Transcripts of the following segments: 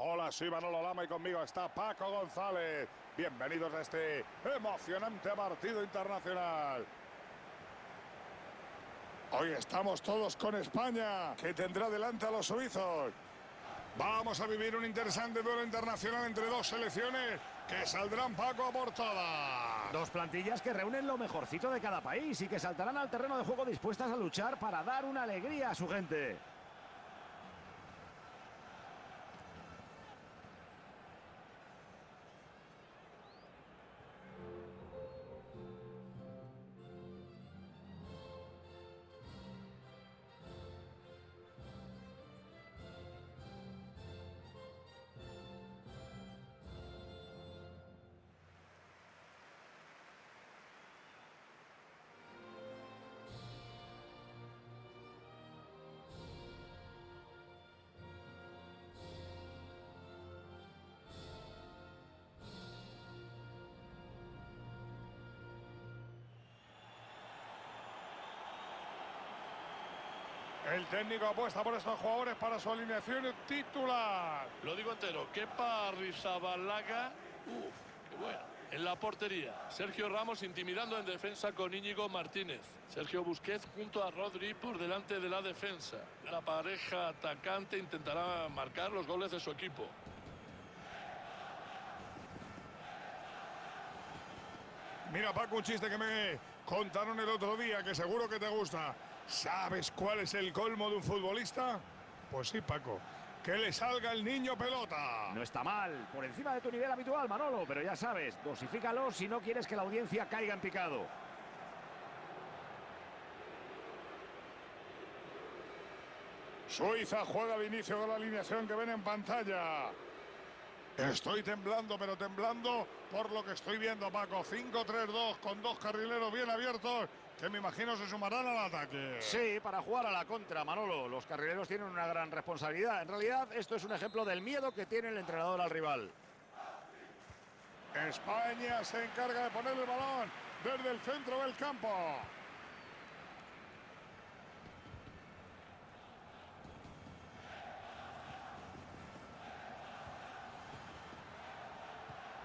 Hola, soy Manolo Lama y conmigo está Paco González. Bienvenidos a este emocionante partido internacional. Hoy estamos todos con España, que tendrá delante a los suizos. Vamos a vivir un interesante duelo internacional entre dos selecciones que saldrán Paco a por todas. Dos plantillas que reúnen lo mejorcito de cada país y que saltarán al terreno de juego dispuestas a luchar para dar una alegría a su gente. El técnico apuesta por estos jugadores para su alineación titular. Lo digo entero, Kepa Rizabalaga, uff, qué buena. En la portería, Sergio Ramos intimidando en defensa con Íñigo Martínez. Sergio Busquets junto a Rodri por delante de la defensa. La pareja atacante intentará marcar los goles de su equipo. Mira, Paco, un chiste que me contaron el otro día que seguro que te gusta. ¿Sabes cuál es el colmo de un futbolista? Pues sí, Paco. Que le salga el niño pelota. No está mal, por encima de tu nivel habitual, Manolo, pero ya sabes, dosifícalo si no quieres que la audiencia caiga en picado. Suiza juega de inicio de la alineación que ven en pantalla. Estoy temblando, pero temblando por lo que estoy viendo, Paco. 5-3-2 con dos carrileros bien abiertos que me imagino se sumarán al ataque. Sí, para jugar a la contra, Manolo. Los carrileros tienen una gran responsabilidad. En realidad, esto es un ejemplo del miedo que tiene el entrenador al rival. España se encarga de poner el balón desde el centro del campo.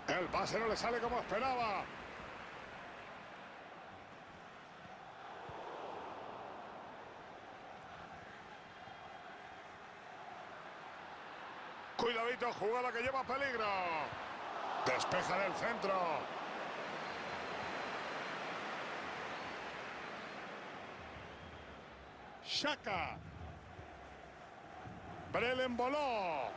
El pase no le sale como esperaba. Cuidadito, jugada que lleva peligro. Despeja del centro. Shaka. Brelen voló.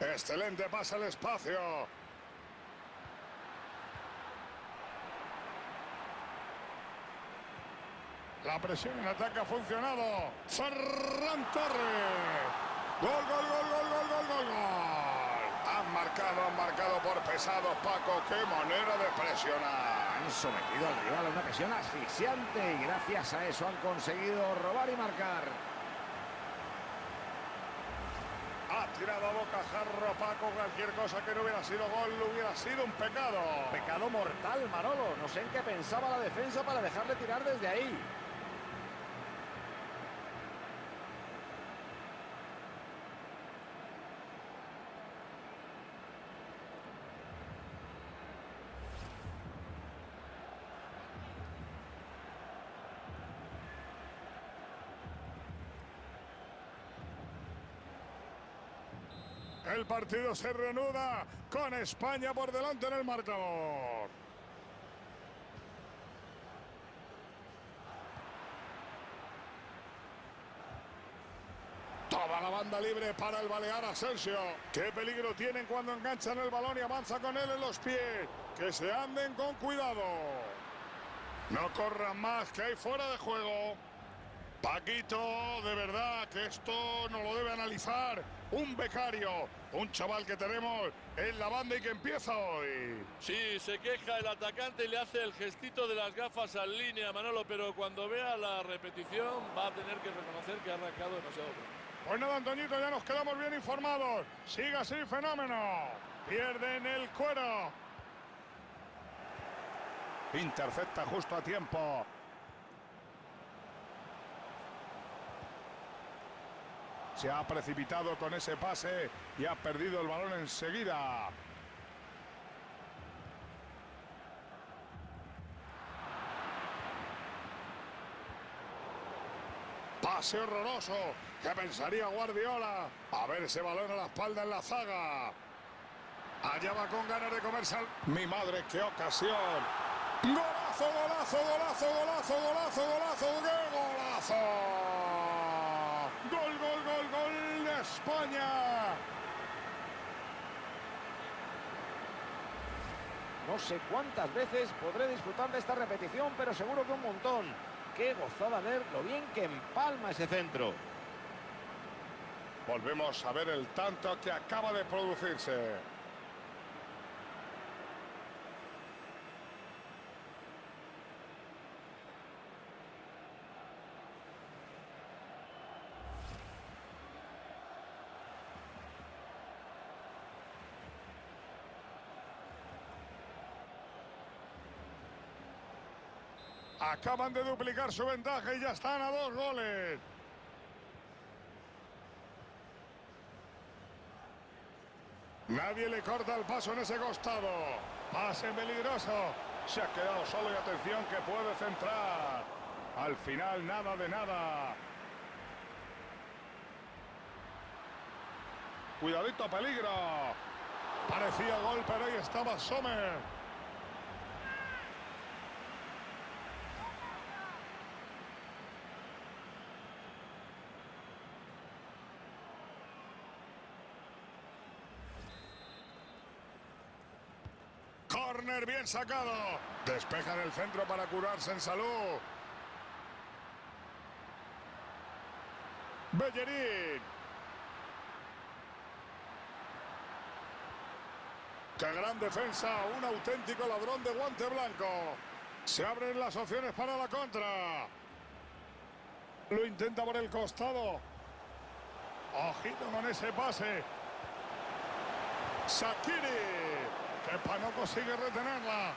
Excelente pasa el espacio. La presión en ataque ha funcionado. Ferran Torres. Gol, gol, gol, gol, gol, gol, gol, gol. Han marcado, han marcado por pesados, Paco. Qué manera de presionar. Han sometido al rival a una presión asfixiante y gracias a eso han conseguido robar y marcar. Ha tirado a bocajarro Paco cualquier cosa que no hubiera sido gol, hubiera sido un pecado. Pecado mortal, Manolo. No sé en qué pensaba la defensa para dejarle tirar desde ahí. El partido se reanuda con España por delante en el marcador. Toda la banda libre para el Balear Asensio. Qué peligro tienen cuando enganchan el balón y avanza con él en los pies. Que se anden con cuidado. No corran más, que hay fuera de juego. Paquito, de verdad que esto no lo debe analizar un becario, un chaval que tenemos en la banda y que empieza hoy. Sí, se queja el atacante y le hace el gestito de las gafas al línea, Manolo, pero cuando vea la repetición va a tener que reconocer que ha arrancado demasiado. Pues nada, Antoñito, ya nos quedamos bien informados. Siga así, fenómeno. Pierden el cuero. Intercepta justo a tiempo. Se ha precipitado con ese pase y ha perdido el balón enseguida. Pase horroroso. ¿Qué pensaría Guardiola? A ver ese balón a la espalda en la zaga. Allá va con ganas de comerse al... Mi madre, qué ocasión. Golazo, golazo, golazo, golazo, golazo, golazo, qué golazo. Gol, gol, gol, gol de No sé cuántas veces podré disfrutar de esta repetición, pero seguro que un montón. Qué gozada ver lo bien que empalma ese centro. Volvemos a ver el tanto que acaba de producirse. Acaban de duplicar su ventaja y ya están a dos goles. Nadie le corta el paso en ese costado. Pase peligroso. Se ha quedado solo y atención que puede centrar. Al final nada de nada. Cuidadito, peligro. Parecía gol, pero ahí estaba Sommer. Corner bien sacado. Despejan el centro para curarse en salud. Bellerín. ¡Qué gran defensa! Un auténtico ladrón de guante blanco. Se abren las opciones para la contra. Lo intenta por el costado. Ojito con ese pase. Sakiri. Kepa no consigue retenerla.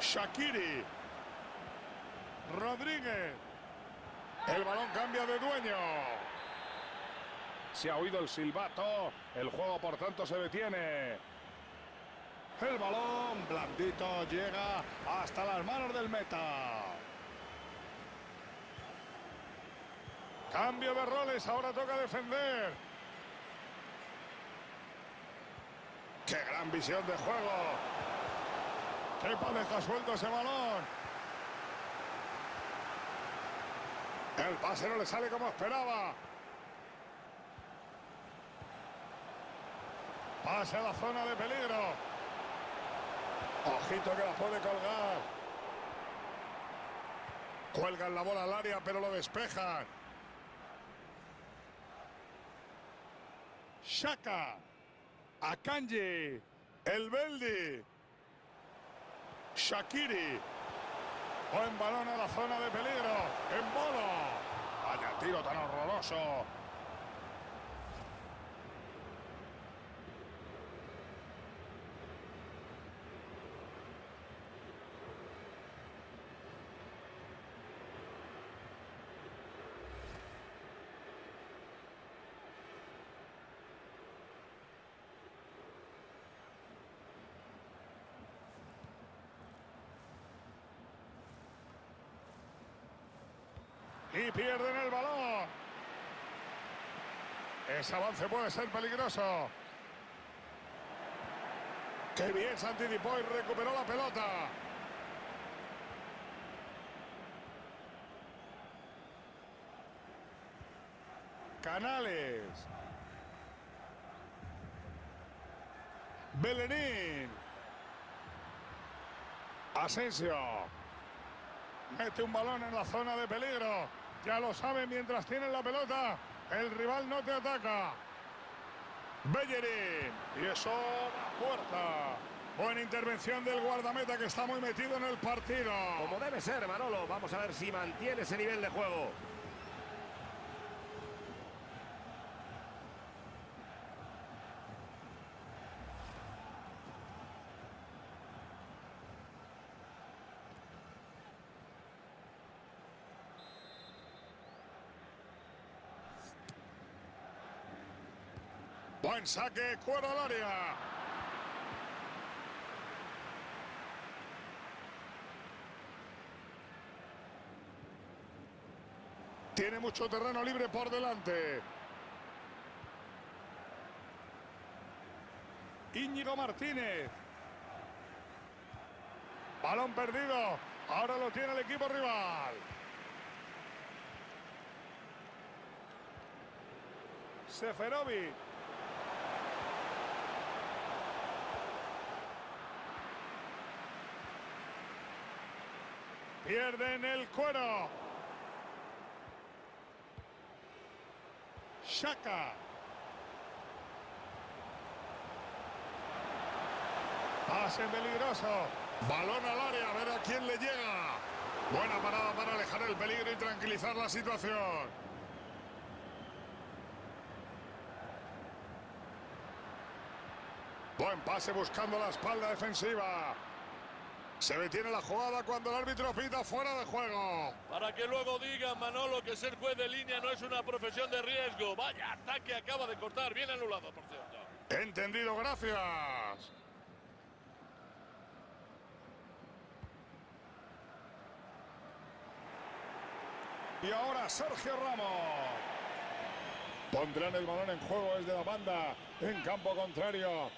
Shakiri. Rodríguez. El balón cambia de dueño. Se ha oído el silbato. El juego, por tanto, se detiene. El balón blandito llega hasta las manos del meta. Cambio de roles, ahora toca defender. ¡Qué gran visión de juego! ¡Qué deja suelto ese balón! El pase no le sale como esperaba. Pase a la zona de peligro. Ojito que la puede colgar. Cuelgan la bola al área, pero lo despejan. Shaka. Akanji. El Beldi. Shakiri. Buen balón a la zona de peligro. En bolo. Vaya tiro tan horroroso. Y pierden el balón. Ese avance puede ser peligroso. Qué bien se anticipó y recuperó la pelota. Canales. Belenín. Asensio. Mete un balón en la zona de peligro. Ya lo saben mientras tienen la pelota. El rival no te ataca. Bellerín. Y eso puerta. Buena intervención del guardameta que está muy metido en el partido. Como debe ser, Manolo. Vamos a ver si mantiene ese nivel de juego. Buen saque, al área. Tiene mucho terreno libre por delante. Íñigo Martínez. Balón perdido. Ahora lo tiene el equipo rival. Seferovic. Pierden el cuero. Shaka. Pase peligroso. Balón al área, a ver a quién le llega. Buena parada para alejar el peligro y tranquilizar la situación. Buen pase buscando la espalda defensiva. Se detiene la jugada cuando el árbitro pita fuera de juego. Para que luego digan, Manolo, que ser juez de línea no es una profesión de riesgo. Vaya ataque acaba de cortar. Bien anulado, por cierto. Entendido, gracias. Y ahora Sergio Ramos. Pondrán el balón en juego desde la banda en campo contrario.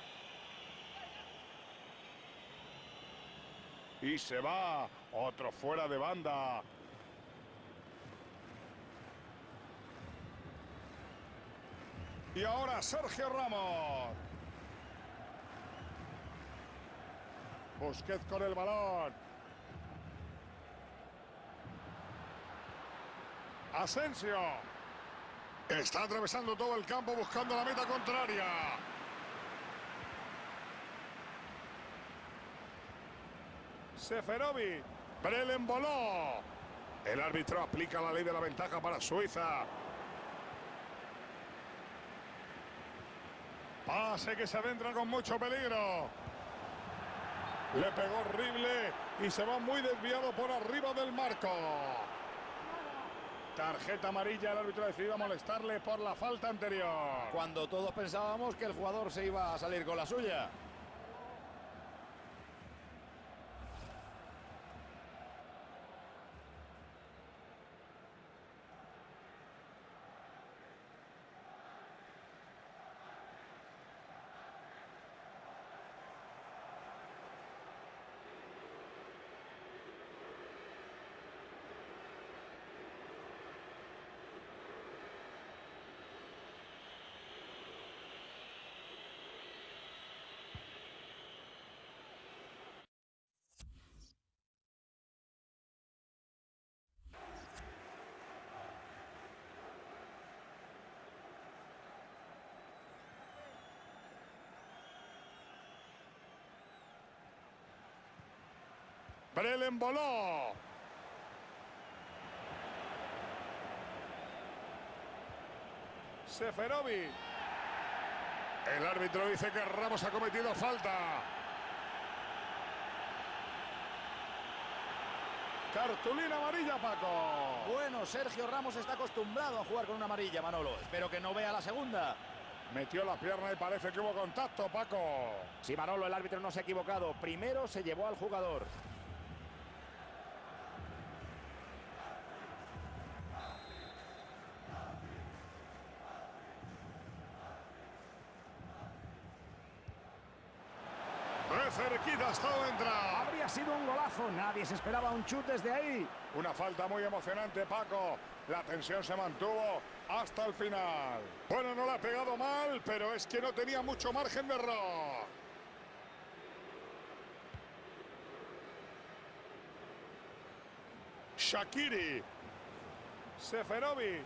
Y se va. Otro fuera de banda. Y ahora Sergio Ramos. Busquets con el balón. Asensio. Está atravesando todo el campo buscando la meta contraria. Seferovic. Brelen voló. El árbitro aplica la ley de la ventaja para Suiza. Pase que se adentra con mucho peligro. Le pegó horrible y se va muy desviado por arriba del marco. Tarjeta amarilla, el árbitro decidió molestarle por la falta anterior. Cuando todos pensábamos que el jugador se iba a salir con la suya. Seferovic. El árbitro dice que Ramos ha cometido falta. Cartulina amarilla, Paco. Bueno, Sergio Ramos está acostumbrado a jugar con una amarilla, Manolo. Espero que no vea la segunda. Metió la pierna y parece que hubo contacto, Paco. Sí, Manolo, el árbitro no se ha equivocado. Primero se llevó al jugador. De cerquita ha estado entrar. Habría Nadie se esperaba un chut desde ahí. Una falta muy emocionante, Paco. La tensión se mantuvo hasta el final. Bueno, no la ha pegado mal, pero es que no tenía mucho margen de error. Shakiri. Seferovic.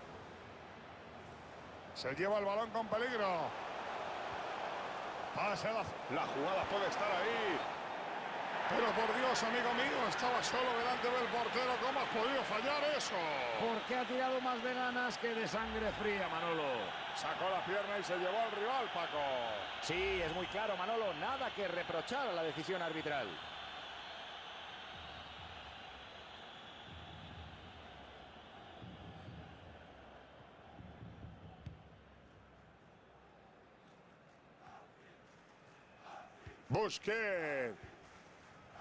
Se lleva el balón con peligro. Pasa la, la jugada puede estar ahí. Pero por Dios, amigo mío, estaba solo delante del portero. ¿Cómo has podido fallar eso? Porque ha tirado más de ganas que de sangre fría, Manolo. Sacó la pierna y se llevó al rival, Paco. Sí, es muy claro, Manolo. Nada que reprochar a la decisión arbitral. Busquets.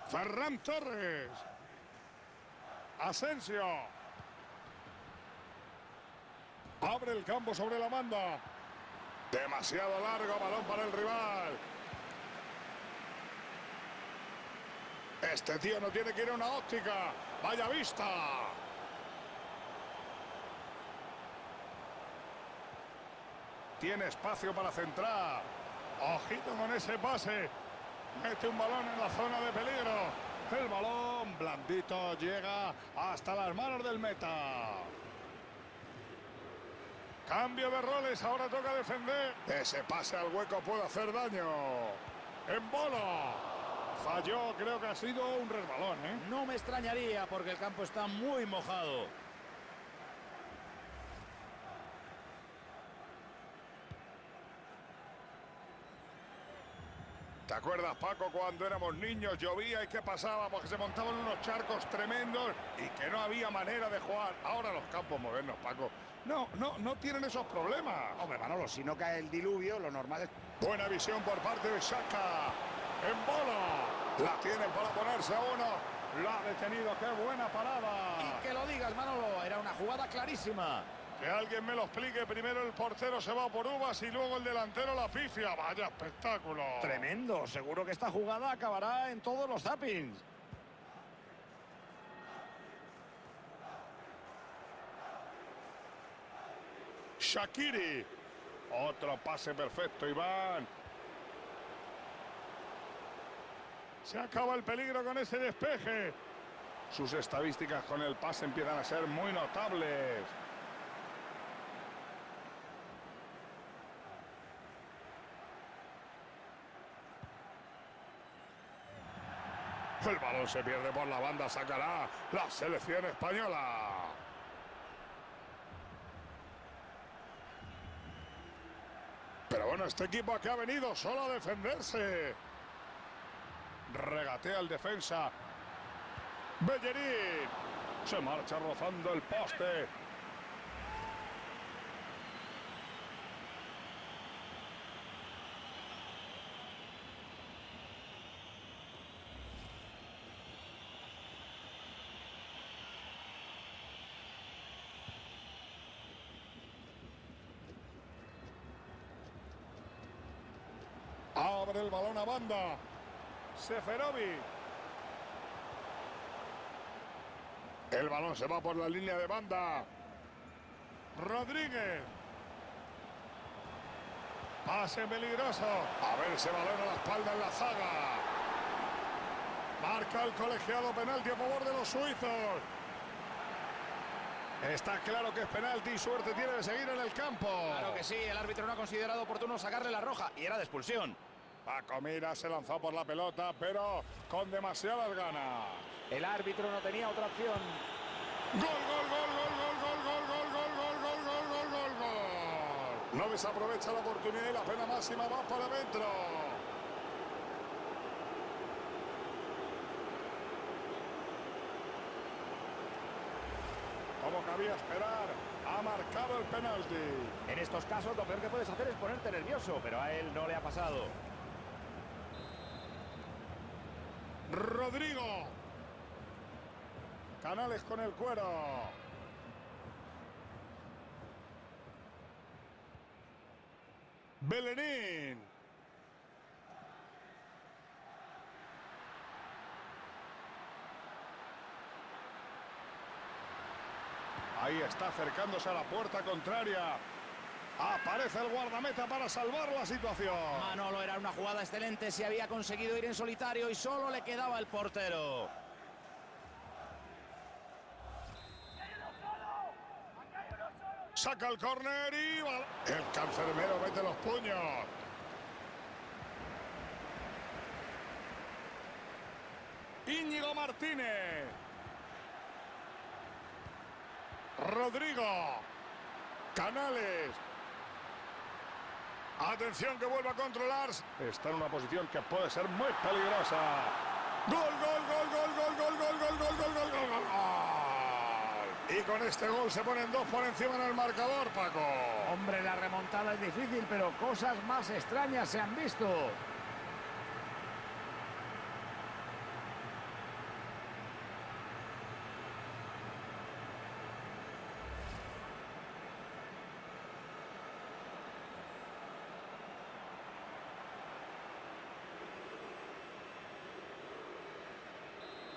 Ferran Torres. Asensio. Abre el campo sobre la banda. Demasiado largo, balón para el rival. Este tío no tiene que ir a una óptica. Vaya vista. Tiene espacio para centrar. Ojito con ese pase. Mete un balón en la zona de peligro. El balón blandito llega hasta las manos del meta. Cambio de roles, ahora toca defender. Ese pase al hueco puede hacer daño. En bola. Falló, creo que ha sido un resbalón, ¿eh? No me extrañaría porque el campo está muy mojado. ¿Te acuerdas, Paco, cuando éramos niños llovía y qué pasaba? Porque se montaban unos charcos tremendos y que no había manera de jugar. Ahora los campos modernos, Paco, no, no, no tienen esos problemas. Hombre, Manolo, si no cae el diluvio, lo normal es... Buena visión por parte de Saka. En bola. La tiene para ponerse a uno. Lo ha detenido. Qué buena parada. Y que lo digas, Manolo, era una jugada clarísima. Que alguien me lo explique. Primero el portero se va por uvas y luego el delantero la pifia. Vaya espectáculo. Tremendo. Seguro que esta jugada acabará en todos los zappings. Shakiri. Otro pase perfecto, Iván. Se acaba el peligro con ese despeje. Sus estadísticas con el pase empiezan a ser muy notables. El balón se pierde por la banda, sacará la selección española. Pero bueno, este equipo que ha venido solo a defenderse. Regatea el defensa. Bellerín. Se marcha rozando el poste. Abre el balón a banda. Seferovic. El balón se va por la línea de banda. Rodríguez. Pase peligroso. A ver ese balón a la espalda en la zaga. Marca el colegiado penalti a favor de los suizos. Está claro que es penalti suerte tiene de seguir en el campo. Claro que sí, el árbitro no ha considerado oportuno sacarle la roja y era de expulsión. Paco Mira se lanzó por la pelota, pero con demasiadas ganas. El árbitro no tenía otra opción. Gol, gol, gol, gol, gol, gol, gol, gol, gol, gol, gol, gol, gol, gol, gol. No desaprovecha la oportunidad y la pena máxima va para adentro. Como cabía esperar, ha marcado el penalti. En estos casos lo peor que puedes hacer es ponerte nervioso, pero a él no le ha pasado. Rodrigo. Canales con el cuero. Belenín. Ahí está acercándose a la puerta contraria. Aparece el guardameta para salvar la situación. Manolo era una jugada excelente si había conseguido ir en solitario y solo le quedaba el portero. Saca el córner y el cancerbero mete los puños. Íñigo Martínez. Rodrigo. Canales. Atención que vuelva a controlar. Está en una posición que puede ser muy peligrosa. Gol, gol, gol, gol, gol, gol, gol, gol, gol, gol, gol, gol, gol. Y con este gol se ponen dos por encima en el marcador, Paco. Hombre, la remontada es difícil, pero cosas más extrañas se han visto.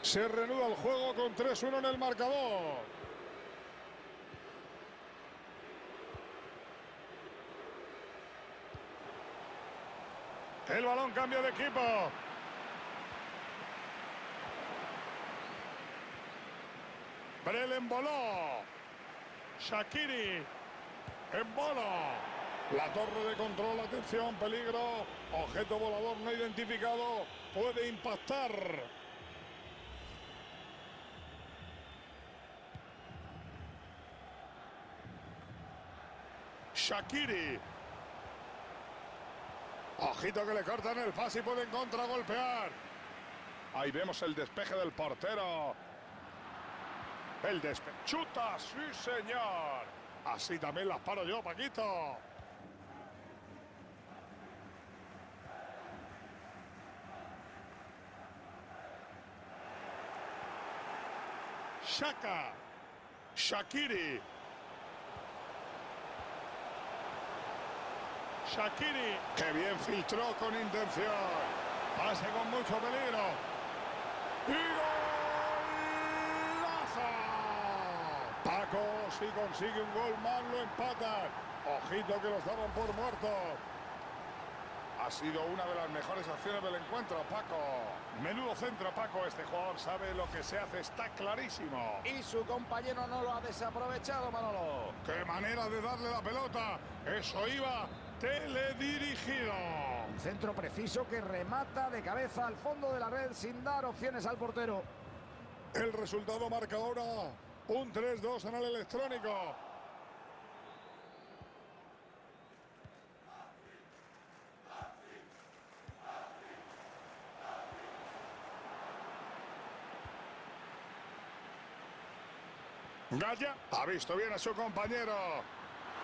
Se reanuda el juego con 3-1 en el marcador. El balón cambia de equipo. Brel Boló. Shakiri. En bola. La torre de control, atención, peligro. Objeto volador no identificado. Puede impactar. Shakiri. Ojito que le cortan el pase y pueden contragolpear. Ahí vemos el despeje del portero. El despeje. ¡Chuta! ¡Sí, señor! Así también las paro yo, Paquito. Shaka. Shakiri. Shakiri, que bien filtró con intención. Pase con mucho peligro. ¡Y golazo! Paco, si consigue un gol más, lo empatan. Ojito que los daban por muertos. Ha sido una de las mejores acciones del encuentro, Paco. Menudo centro, Paco. Este jugador sabe lo que se hace, está clarísimo. Y su compañero no lo ha desaprovechado, Manolo. ¡Qué manera de darle la pelota! Eso iba teledirigido. Un centro preciso que remata de cabeza al fondo de la red sin dar opciones al portero. El resultado marca ahora un 3-2 en el electrónico. Gaya ha visto bien a su compañero.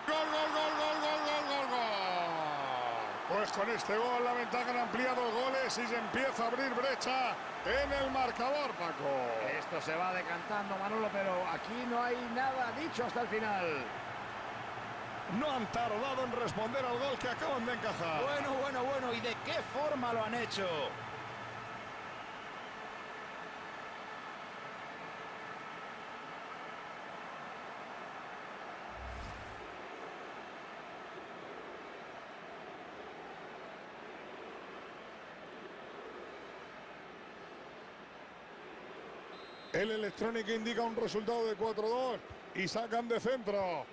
¡Gol, gol, gol, gol, gol, gol, gol! Pues con este gol la ventaja han ampliado goles y se empieza a abrir brecha en el marcador, Paco. Esto se va decantando, Manolo, pero aquí no hay nada dicho hasta el final. No han tardado en responder al gol que acaban de encajar. Bueno, bueno, bueno, ¿y de qué forma lo han hecho? El electrónico indica un resultado de 4-2 y sacan de centro.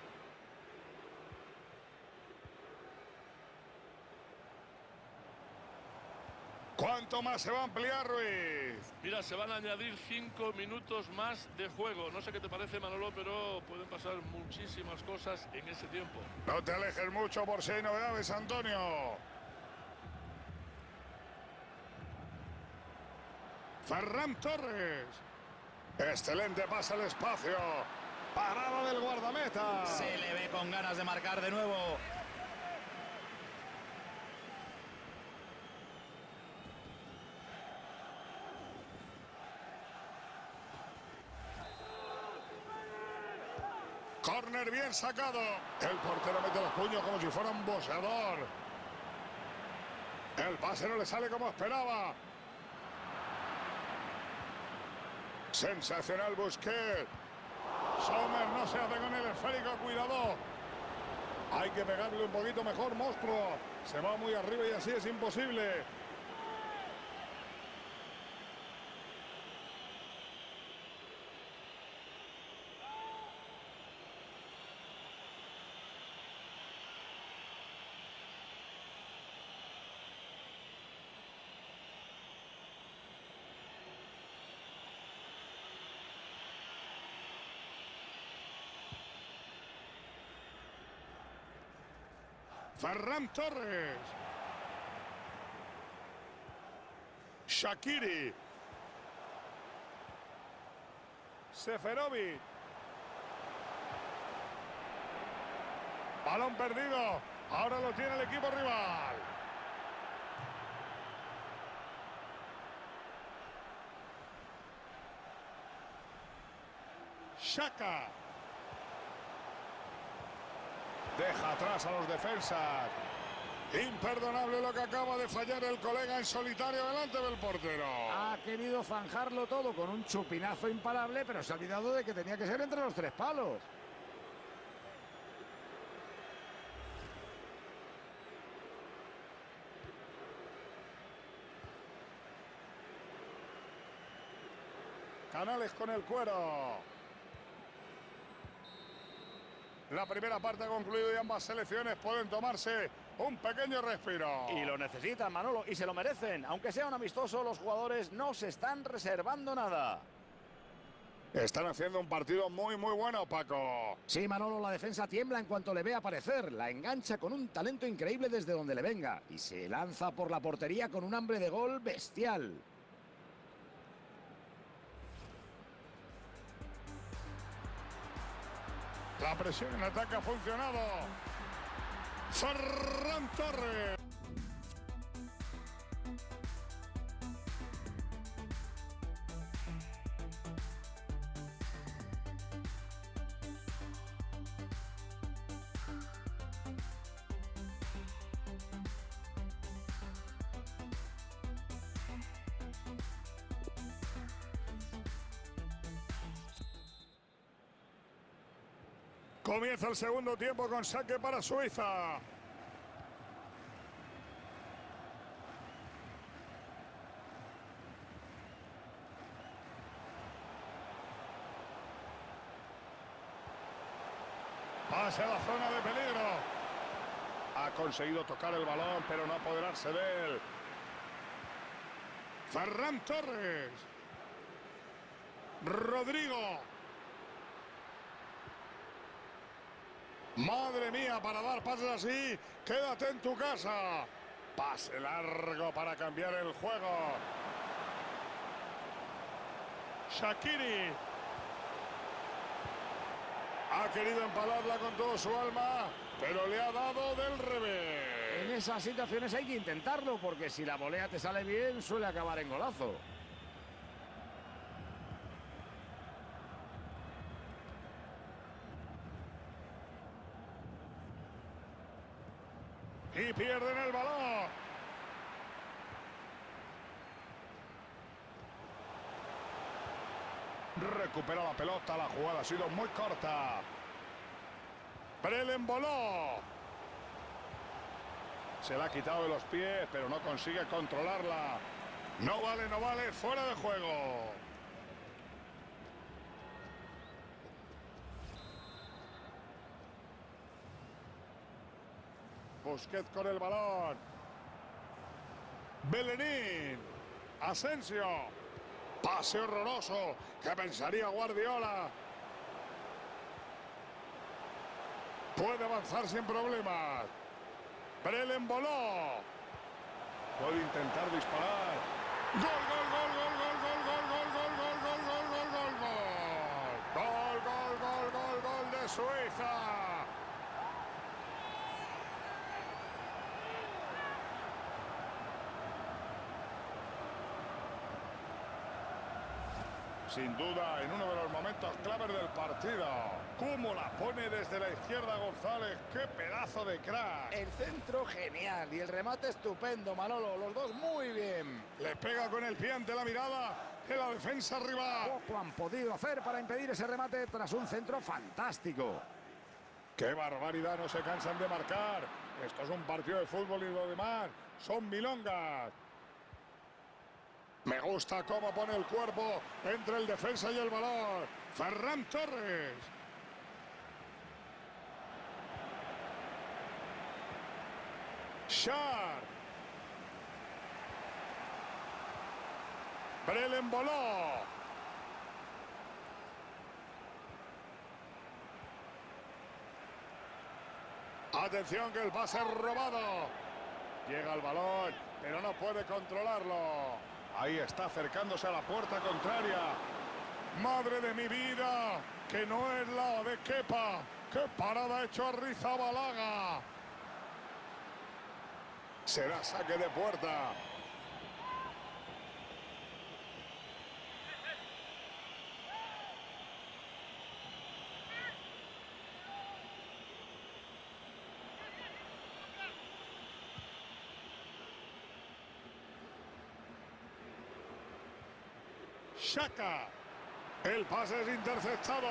¿Cuánto más se va a ampliar, Ruiz? Mira, se van a añadir cinco minutos más de juego. No sé qué te parece, Manolo, pero pueden pasar muchísimas cosas en ese tiempo. No te alejes mucho por si hay novedades, Antonio. Ferran Torres. Excelente pasa al espacio. Parada del guardameta. Se le ve con ganas de marcar de nuevo. Corner bien sacado. El portero mete los puños como si fuera un boxeador. El pase no le sale como esperaba. Sensacional Busquets. Sommer no se hace con el esférico, cuidado. Hay que pegarle un poquito mejor, monstruo. Se va muy arriba y así es imposible. Ferran Torres. Shakiri. Seferovic. Balón perdido. Ahora lo tiene el equipo rival. Shaka. Deja atrás a los defensas. Imperdonable lo que acaba de fallar el colega en solitario delante del portero. Ha querido zanjarlo todo con un chupinazo imparable, pero se ha olvidado de que tenía que ser entre los tres palos. Canales con el cuero. La primera parte ha concluido y ambas selecciones pueden tomarse un pequeño respiro. Y lo necesitan, Manolo, y se lo merecen. Aunque sea un amistoso, los jugadores no se están reservando nada. Están haciendo un partido muy, muy bueno, Paco. Sí, Manolo, la defensa tiembla en cuanto le ve aparecer. La engancha con un talento increíble desde donde le venga. Y se lanza por la portería con un hambre de gol bestial. La presión en ataque ha funcionado. Ferran Torres. El segundo tiempo con saque para Suiza. Pase a la zona de peligro. Ha conseguido tocar el balón, pero no apoderarse de él. Ferran Torres. Rodrigo. Mía, para dar pases así, quédate en tu casa. Pase largo para cambiar el juego. Shakiri. Ha querido empalarla con todo su alma, pero le ha dado del revés. En esas situaciones hay que intentarlo, porque si la volea te sale bien, suele acabar en golazo. Y pierden el balón. Recupera la pelota, la jugada ha sido muy corta. Brelen voló. Se la ha quitado de los pies, pero no consigue controlarla. No vale, no vale, fuera de juego. Busquets con el balón. Belenín. Asensio. Pase horroroso. que pensaría Guardiola? Puede avanzar sin problemas. Brelen voló. Puede intentar disparar. Gol, gol, gol, gol, gol, gol, gol, gol, gol, gol, gol, gol, gol, gol, gol. Gol, gol, gol, gol, gol de Suiza. Sin duda, en uno de los momentos claves del partido. ¿Cómo la pone desde la izquierda González? ¡Qué pedazo de crack! El centro genial y el remate estupendo, Manolo. Los dos muy bien. Le pega con el pie ante la mirada de la defensa rival. Poco han podido hacer para impedir ese remate tras un centro fantástico. ¡Qué barbaridad! No se cansan de marcar. Esto es un partido de fútbol y lo demás son milongas. Gusta cómo pone el cuerpo entre el defensa y el balón. Ferran Torres. Shar. Brelen voló. Atención que el pase robado. Llega el balón, pero no puede controlarlo. Ahí está acercándose a la puerta contraria. Madre de mi vida, que no es la de Kepa. ¡Qué parada ha hecho a Balaga! Será saque de puerta. Shaka. El pase es interceptado.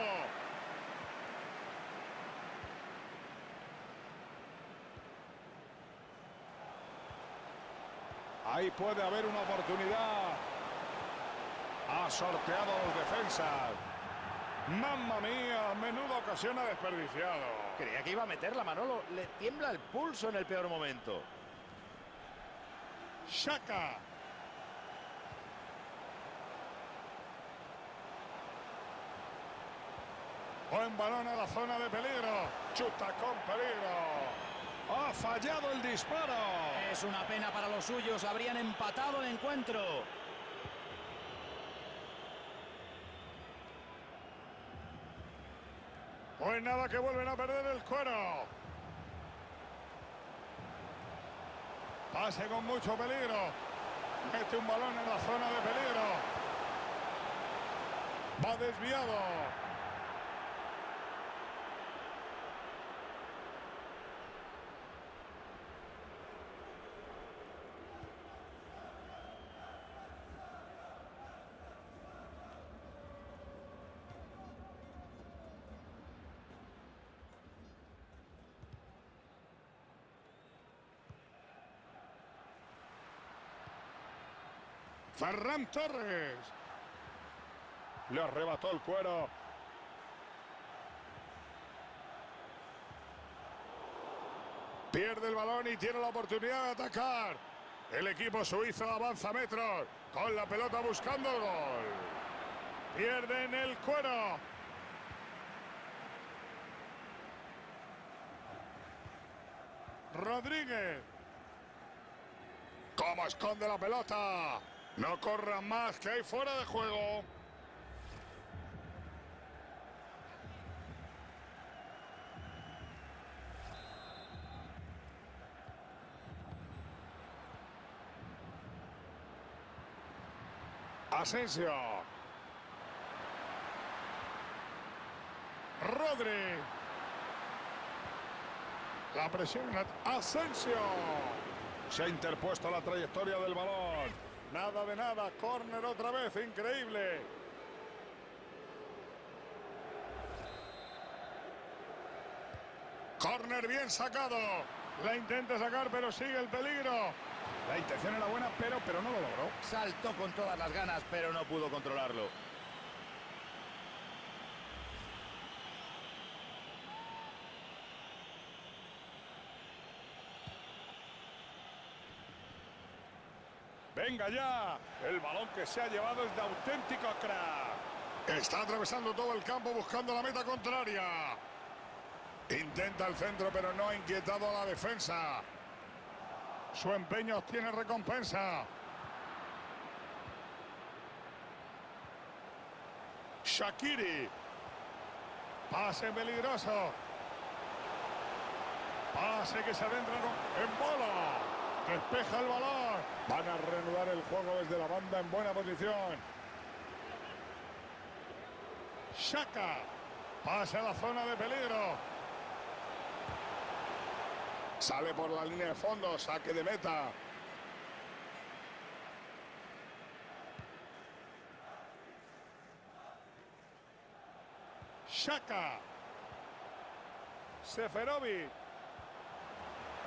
Ahí puede haber una oportunidad. Ha sorteado los defensas. Mamma mía, menuda ocasión ha desperdiciado. Creía que iba a meterla, Manolo. Le tiembla el pulso en el peor momento. Shaka. Buen balón a la zona de peligro. Chuta con peligro. Ha fallado el disparo. Es una pena para los suyos, habrían empatado el encuentro. Pues nada, que vuelven a perder el cuero. Pase con mucho peligro. Mete un balón en la zona de peligro. Va desviado. Ferran Torres. Le arrebató el cuero. Pierde el balón y tiene la oportunidad de atacar. El equipo suizo avanza metros con la pelota buscando el gol. Pierden el cuero. Rodríguez. ¿Cómo esconde la pelota? No corran más, que hay fuera de juego. Asensio. Rodri. La presión. Asensio. Se ha interpuesto la trayectoria del balón. Nada de nada. Corner otra vez. Increíble. Corner bien sacado. La intenta sacar, pero sigue el peligro. La intención era buena, pero, pero no lo logró. Saltó con todas las ganas, pero no pudo controlarlo. Venga ya. El balón que se ha llevado es de auténtico crack. Está atravesando todo el campo buscando la meta contraria. Intenta el centro, pero no ha inquietado a la defensa. Su empeño obtiene recompensa. Shakiri. Pase peligroso. Pase que se adentra en bola. Despeja el balón. Van a reanudar el juego desde la banda en buena posición. Shaka. Pase a la zona de peligro. Sale por la línea de fondo. Saque de meta. Shaka. Seferovic.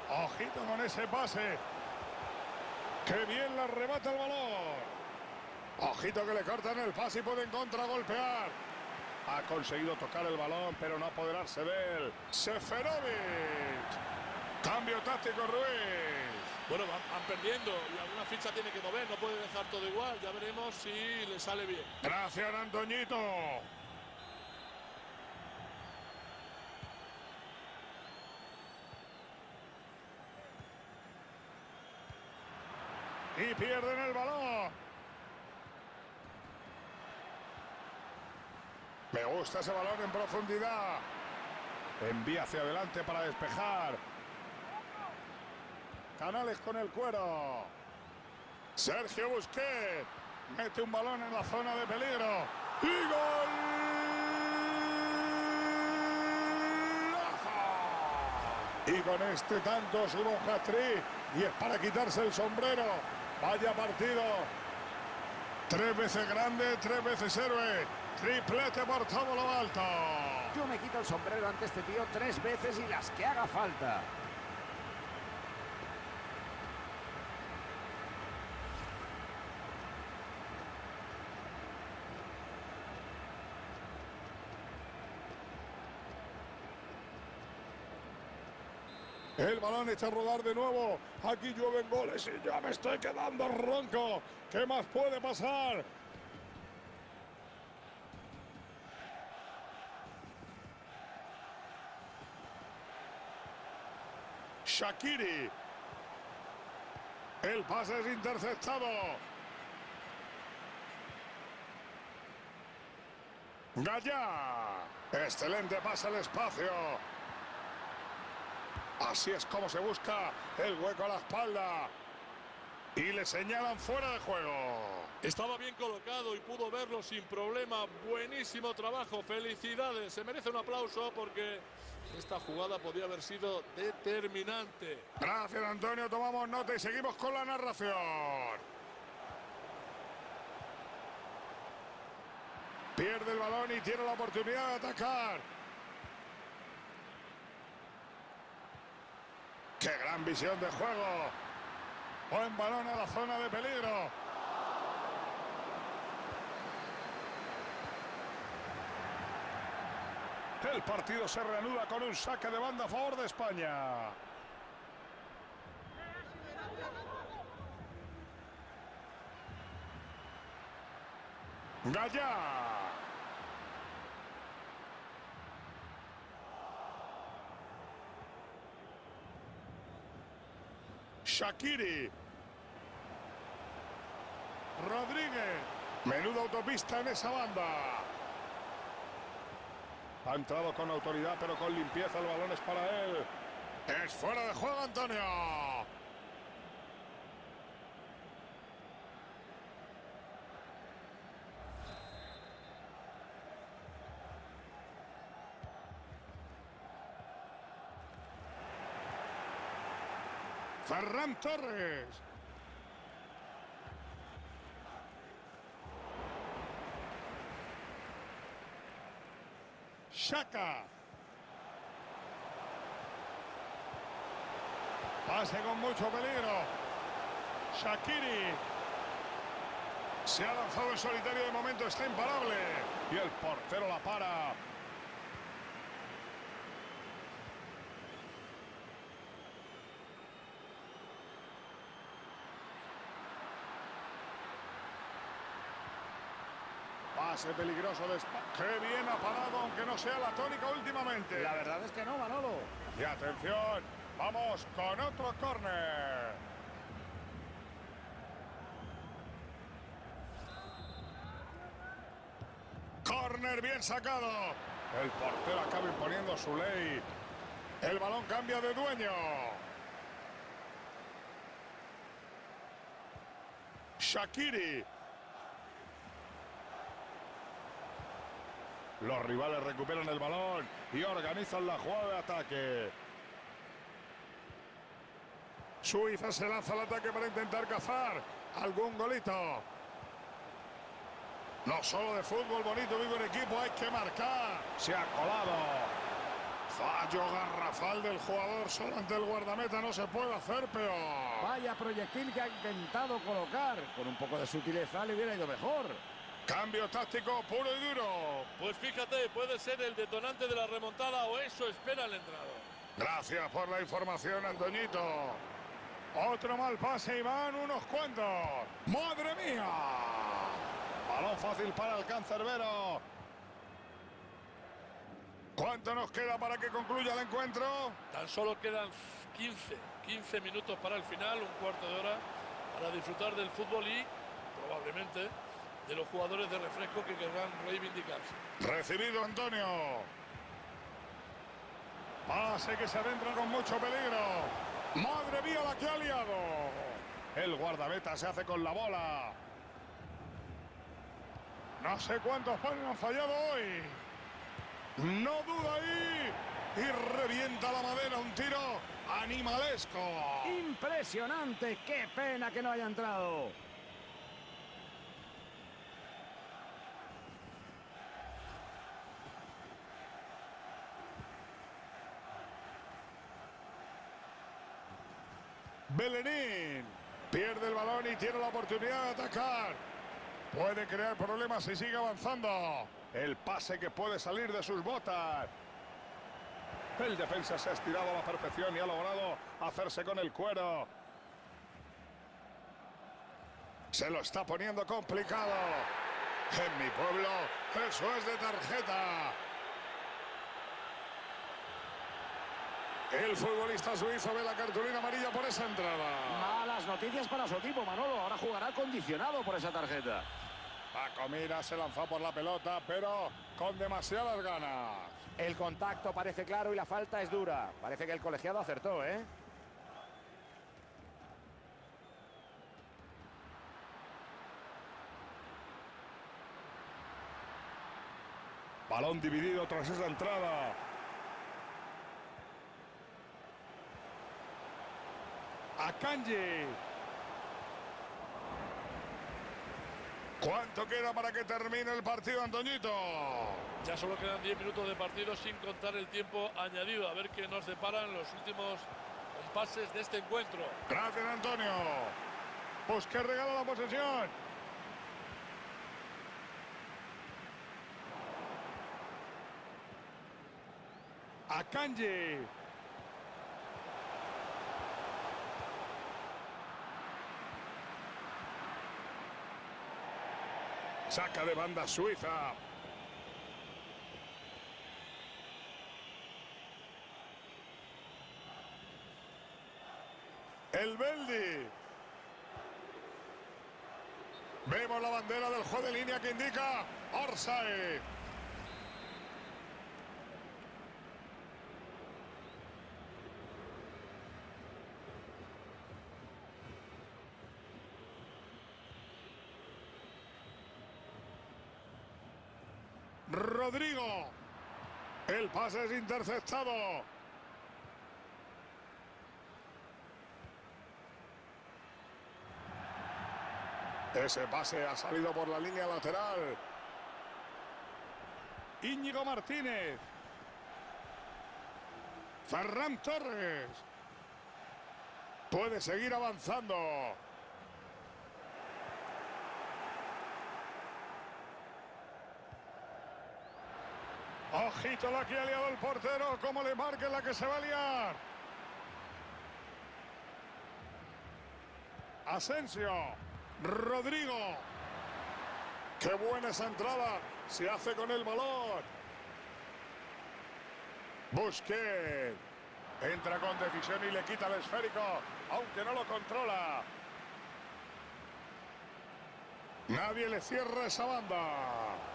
Ojito con ese pase. ¡Qué bien la arrebata el balón! Ojito que le cortan el pase y pueden contragolpear. Ha conseguido tocar el balón, pero no apoderarse de él. Seferovic. Cambio táctico, Ruiz. Bueno, van, van perdiendo y alguna ficha tiene que mover, no puede dejar todo igual. Ya veremos si le sale bien. Gracias, Antoñito. Y pierden el balón. Me gusta ese balón en profundidad. Envía hacia adelante para despejar. Canales con el cuero. Sergio Busquets. Mete un balón en la zona de peligro. ¡Y gol! Y con este tanto sube un y es para quitarse el sombrero. Vaya partido. Tres veces grande, tres veces héroe. Triplete por todo lo alto. Yo me quito el sombrero ante este tío tres veces y las que haga falta. El balón echa a rodar de nuevo. Aquí llueven goles y ya me estoy quedando ronco. ¿Qué más puede pasar? Shakiri. El pase es interceptado. Gallá. Excelente pase al espacio. Así es como se busca el hueco a la espalda. Y le señalan fuera de juego. Estaba bien colocado y pudo verlo sin problema. Buenísimo trabajo. Felicidades. Se merece un aplauso porque esta jugada podía haber sido determinante. Gracias, Antonio. Tomamos nota y seguimos con la narración. Pierde el balón y tiene la oportunidad de atacar. ¡Qué gran visión de juego! Buen balón a la zona de peligro. El partido se reanuda con un saque de banda a favor de España. Gallá. Shakiri. Rodríguez. Menuda autopista en esa banda. Ha entrado con autoridad, pero con limpieza. El balón es para él. Es fuera de juego, Antonio. Ferran Torres. Shaka. Pase con mucho peligro. Shakiri. Se ha lanzado en solitario de momento, está imparable. Y el portero la para. Pase peligroso de España. Qué bien ha parado, aunque no sea la tónica últimamente. La verdad es que no, Manolo. Y atención, vamos con otro córner. Córner bien sacado. El portero acaba imponiendo su ley. El balón cambia de dueño. Shakiri. Los rivales recuperan el balón y organizan la jugada de ataque. Suiza se lanza al ataque para intentar cazar algún golito. No solo de fútbol bonito vive un equipo, hay que marcar. Se ha colado. Fallo garrafal del jugador solo ante el guardameta no se puede hacer peor. Vaya proyectil que ha intentado colocar. Con un poco de sutileza le hubiera ido mejor. Cambio táctico puro y duro. Pues fíjate, puede ser el detonante de la remontada o eso espera el entrenador. Gracias por la información, Antoñito. Otro mal pase y van unos cuantos. ¡Madre mía! Balón fácil para el cancerbero. ¿Cuánto nos queda para que concluya el encuentro? Tan solo quedan 15, 15 minutos para el final, un cuarto de hora para disfrutar del fútbol y probablemente de los jugadores de refresco que querrán reivindicarse. Recibido Antonio. Pase que se adentra con mucho peligro. ¡Madre mía la que ha liado! El guardameta se hace con la bola. No sé cuántos panes han fallado hoy. No duda ahí. Y revienta la madera. Un tiro animalesco. Impresionante. Qué pena que no haya entrado. Belenín. Pierde el balón y tiene la oportunidad de atacar. Puede crear problemas si sigue avanzando. El pase que puede salir de sus botas. El defensa se ha estirado a la perfección y ha logrado hacerse con el cuero. Se lo está poniendo complicado. En mi pueblo, eso es de tarjeta. El futbolista suizo ve la cartulina amarilla por esa entrada. Malas noticias para su equipo, Manolo. Ahora jugará condicionado por esa tarjeta. Paco Mira se lanzó por la pelota, pero con demasiadas ganas. El contacto parece claro y la falta es dura. Parece que el colegiado acertó, ¿eh? Balón dividido tras esa entrada. Akanji. ¿Cuánto queda para que termine el partido, Antoñito? Ya solo quedan 10 minutos de partido sin contar el tiempo añadido. A ver qué nos deparan los últimos compases de este encuentro. Gracias, Antonio. Pues que regala la posesión. Akanji. Saca de banda Suiza. El Beldi. Vemos la bandera del juego de línea que indica Orsay. Rodrigo. El pase es interceptado. Ese pase ha salido por la línea lateral. Íñigo Martínez. Ferran Torres. Puede seguir avanzando. Ojito la que ha liado el portero. Como le marque la que se va a liar. Asensio. Rodrigo. Qué buena esa entrada. Se hace con el balón. Busquets. Entra con decisión y le quita el esférico. Aunque no lo controla. Nadie le cierra esa banda.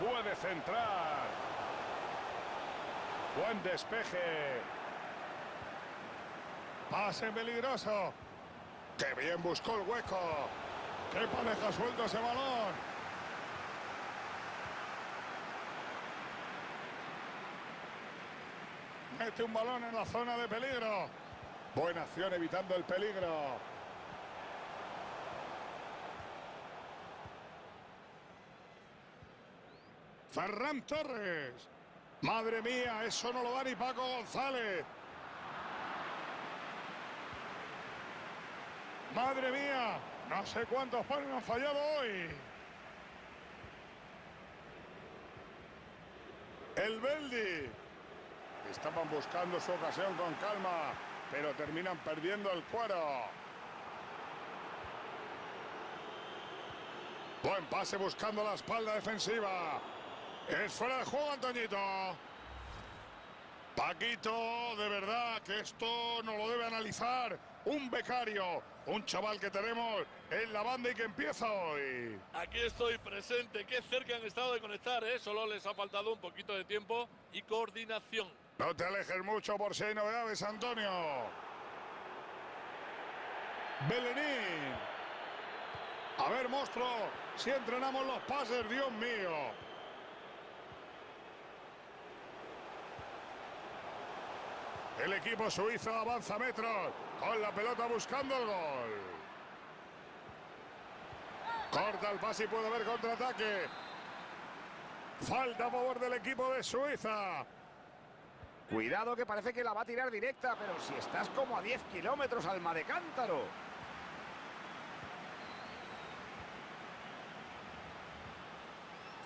Puede centrar. Buen despeje. Pase peligroso. ¡Qué bien buscó el hueco! ¡Qué pareja suelto ese balón! Mete un balón en la zona de peligro. Buena acción evitando el peligro. Ferran Torres. Madre mía, eso no lo da ni Paco González. Madre mía, no sé cuántos panes han fallado hoy. El Beldi. Estaban buscando su ocasión con calma, pero terminan perdiendo el cuero. Buen pase buscando la espalda defensiva. Es fuera de juego, Antoñito. Paquito, de verdad que esto no lo debe analizar un becario, un chaval que tenemos en la banda y que empieza hoy. Aquí estoy presente. Qué cerca han estado de conectar, ¿eh? Solo les ha faltado un poquito de tiempo y coordinación. No te alejes mucho por si hay novedades, Antonio. Belenín. A ver, monstruo, si entrenamos los pases, Dios mío. El equipo suizo avanza metros con la pelota buscando el gol. Corta el pase y puede haber contraataque. Falta a favor del equipo de Suiza. Cuidado que parece que la va a tirar directa, pero si estás como a 10 kilómetros, alma de cántaro.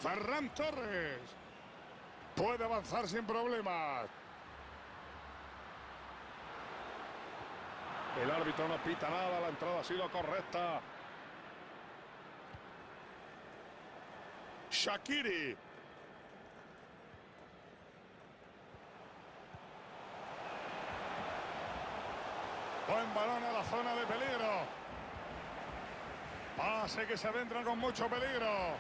Ferran Torres. Puede avanzar sin problemas. El árbitro no pita nada, la entrada ha sido correcta. Shakiri. Buen balón a la zona de peligro. Pase que se adentra con mucho peligro.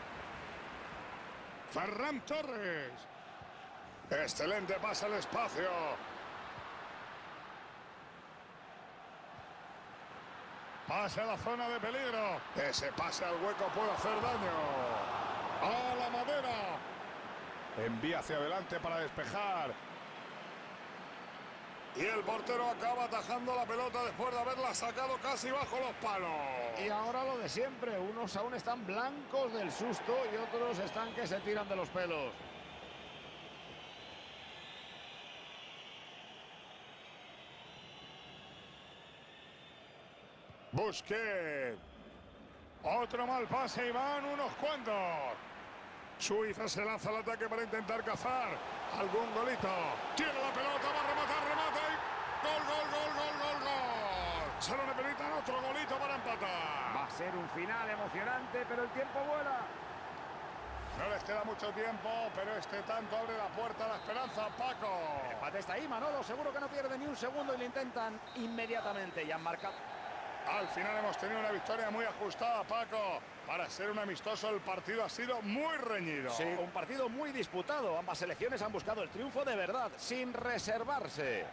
Ferran Torres. Excelente pase al espacio. Pase a la zona de peligro. Ese pase al hueco puede hacer daño. A la madera. Envía hacia adelante para despejar. Y el portero acaba atajando la pelota después de haberla sacado casi bajo los palos. Y ahora lo de siempre, unos aún están blancos del susto y otros están que se tiran de los pelos. Busquet. Otro mal pase y van unos cuantos. Suiza se lanza al ataque para intentar cazar algún golito. Tiene la pelota, va a rematar, remata y gol, gol, gol, gol, gol, gol. Se lo necesitan otro golito para empatar. Va a ser un final emocionante, pero el tiempo vuela. No les queda mucho tiempo, pero este tanto abre la puerta a la esperanza, Paco. El empate está ahí, Manolo. Seguro que no pierde ni un segundo y lo intentan inmediatamente. Y han marcado. Al final hemos tenido una victoria muy ajustada, Paco. Para ser un amistoso, el partido ha sido muy reñido. Sí, un partido muy disputado. Ambas selecciones han buscado el triunfo de verdad, sin reservarse.